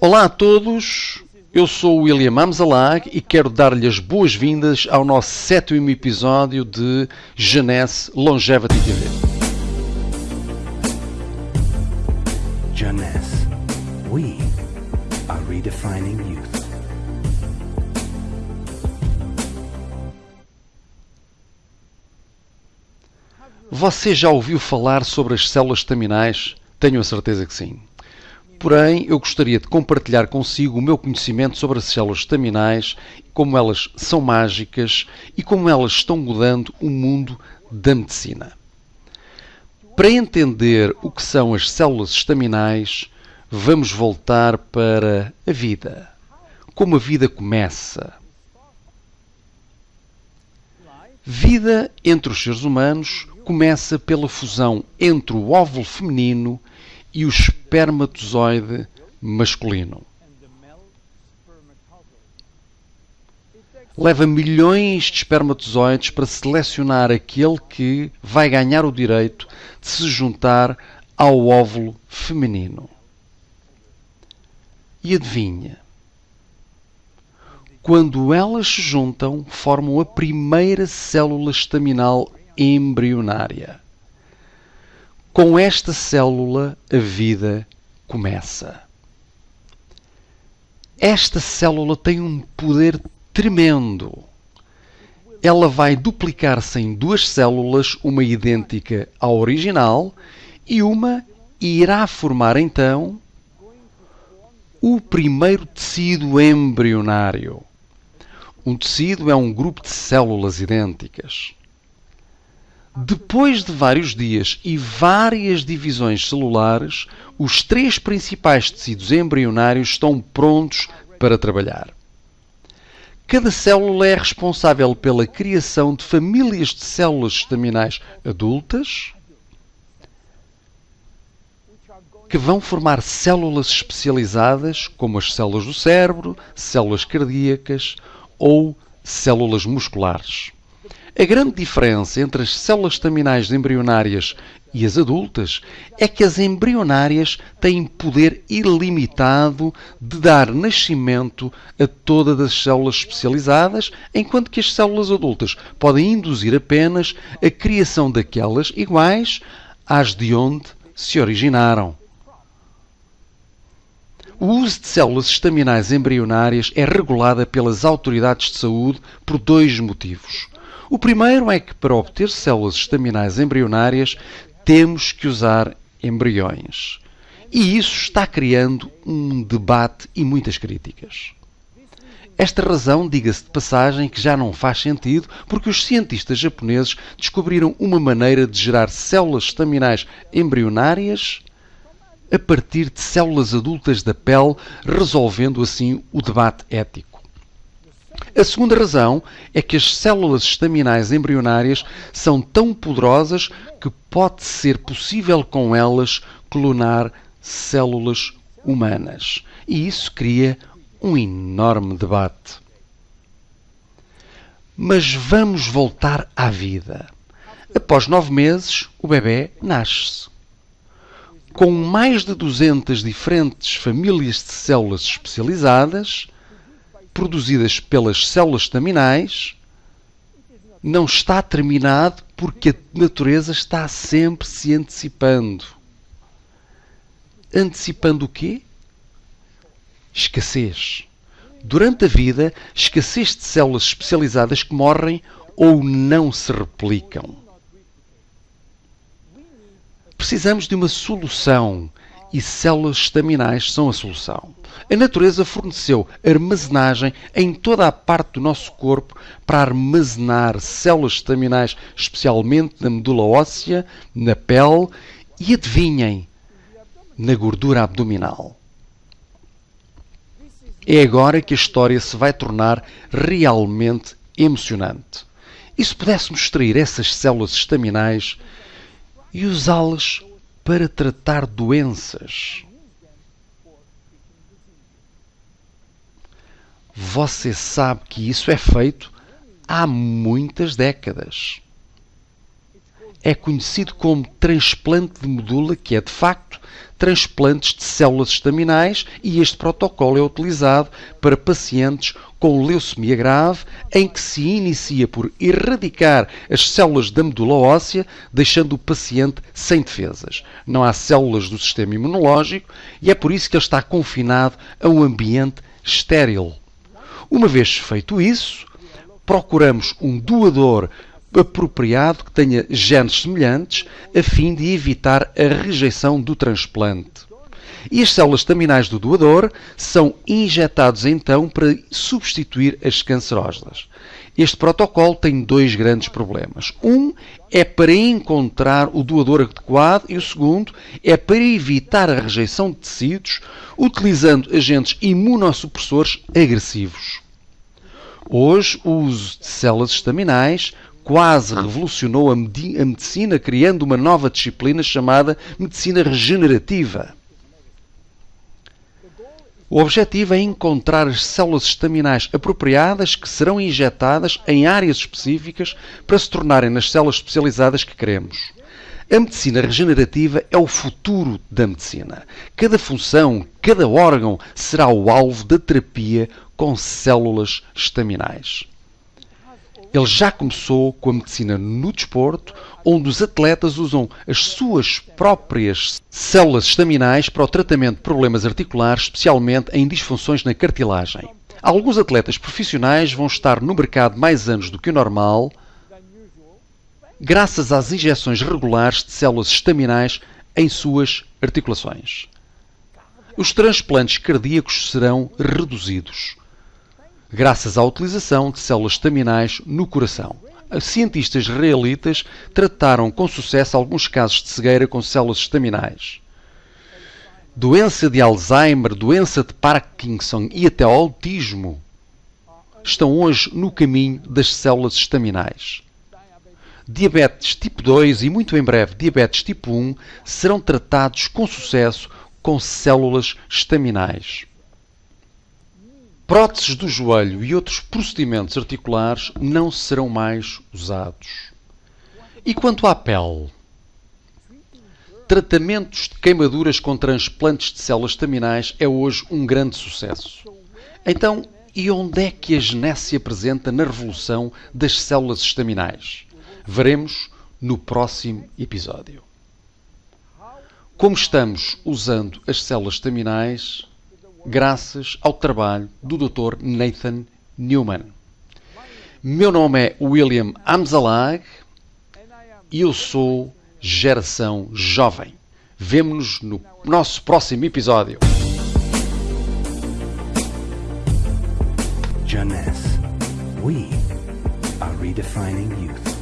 Olá a todos, eu sou o William Amzalag e quero dar-lhe as boas-vindas ao nosso sétimo episódio de Jeunesse Longevity TV. Jeunesse, we are redefining youth. Você já ouviu falar sobre as células estaminais? Tenho a certeza que sim. Porém, eu gostaria de compartilhar consigo o meu conhecimento sobre as células estaminais, como elas são mágicas e como elas estão mudando o mundo da medicina. Para entender o que são as células estaminais, vamos voltar para a vida. Como a vida começa. Vida entre os seres humanos começa pela fusão entre o óvulo feminino e o espermatozoide masculino. Leva milhões de espermatozoides para selecionar aquele que vai ganhar o direito de se juntar ao óvulo feminino. E adivinha? Quando elas se juntam, formam a primeira célula estaminal embrionária. Com esta célula, a vida começa. Esta célula tem um poder tremendo. Ela vai duplicar-se em duas células, uma idêntica à original, e uma irá formar então o primeiro tecido embrionário. Um tecido é um grupo de células idênticas. Depois de vários dias e várias divisões celulares, os três principais tecidos embrionários estão prontos para trabalhar. Cada célula é responsável pela criação de famílias de células estaminais adultas que vão formar células especializadas, como as células do cérebro, células cardíacas ou células musculares. A grande diferença entre as células estaminais embrionárias e as adultas é que as embrionárias têm poder ilimitado de dar nascimento a todas as células especializadas, enquanto que as células adultas podem induzir apenas a criação daquelas iguais às de onde se originaram. O uso de células estaminais embrionárias é regulada pelas autoridades de saúde por dois motivos. O primeiro é que, para obter células estaminais embrionárias, temos que usar embriões. E isso está criando um debate e muitas críticas. Esta razão, diga-se de passagem, que já não faz sentido, porque os cientistas japoneses descobriram uma maneira de gerar células estaminais embrionárias a partir de células adultas da pele, resolvendo assim o debate ético. A segunda razão é que as células estaminais embrionárias são tão poderosas que pode ser possível com elas clonar células humanas. E isso cria um enorme debate. Mas vamos voltar à vida. Após nove meses, o bebê nasce-se. Com mais de 200 diferentes famílias de células especializadas, produzidas pelas células estaminais não está terminado porque a natureza está sempre se antecipando. Antecipando o quê? Escassez. Durante a vida, escassez de células especializadas que morrem ou não se replicam. Precisamos de uma solução e células estaminais são a solução. A natureza forneceu armazenagem em toda a parte do nosso corpo para armazenar células estaminais, especialmente na medula óssea, na pele e, adivinhem, na gordura abdominal. É agora que a história se vai tornar realmente emocionante. E se pudéssemos extrair essas células estaminais e usá-las para tratar doenças. Você sabe que isso é feito há muitas décadas. É conhecido como transplante de medula, que é de facto transplantes de células estaminais e este protocolo é utilizado para pacientes com leucemia grave, em que se inicia por erradicar as células da medula óssea, deixando o paciente sem defesas. Não há células do sistema imunológico e é por isso que ele está confinado a um ambiente estéril. Uma vez feito isso, procuramos um doador apropriado que tenha genes semelhantes, a fim de evitar a rejeição do transplante. E as células staminais do doador são injetadas então para substituir as cancerosas. Este protocolo tem dois grandes problemas. Um é para encontrar o doador adequado e o segundo é para evitar a rejeição de tecidos utilizando agentes imunossupressores agressivos. Hoje, o uso de células estaminais quase revolucionou a, medicina, criando uma nova disciplina chamada medicina regenerativa. O objetivo é encontrar as células estaminais apropriadas que serão injetadas em áreas específicas para se tornarem nas células especializadas que queremos. A medicina regenerativa é o futuro da medicina. Cada função, cada órgão será o alvo da terapia com células estaminais. Ele já começou com a medicina no desporto, onde os atletas usam as suas próprias células estaminais para o tratamento de problemas articulares, especialmente em disfunções na cartilagem. Alguns atletas profissionais vão estar no mercado mais anos do que o normal, graças às injeções regulares de células estaminais em suas articulações. Os transplantes cardíacos serão reduzidos graças à utilização de células estaminais no coração. Cientistas israelitas trataram com sucesso alguns casos de cegueira com células estaminais. Doença de Alzheimer, doença de Parkinson e até autismo estão hoje no caminho das células estaminais. Diabetes tipo 2 e muito em breve diabetes tipo 1 serão tratados com sucesso com células estaminais. Próteses do joelho e outros procedimentos articulares não serão mais usados. E quanto à pele? Tratamentos de queimaduras com transplantes de células estaminais é hoje um grande sucesso. Então, e onde é que a genese se apresenta na revolução das células estaminais? Veremos no próximo episódio. Como estamos usando as células estaminais graças ao trabalho do Dr. Nathan Newman. Meu nome é William Amzalag e eu sou Geração Jovem. Vemo-nos no nosso próximo episódio. We are redefining youth.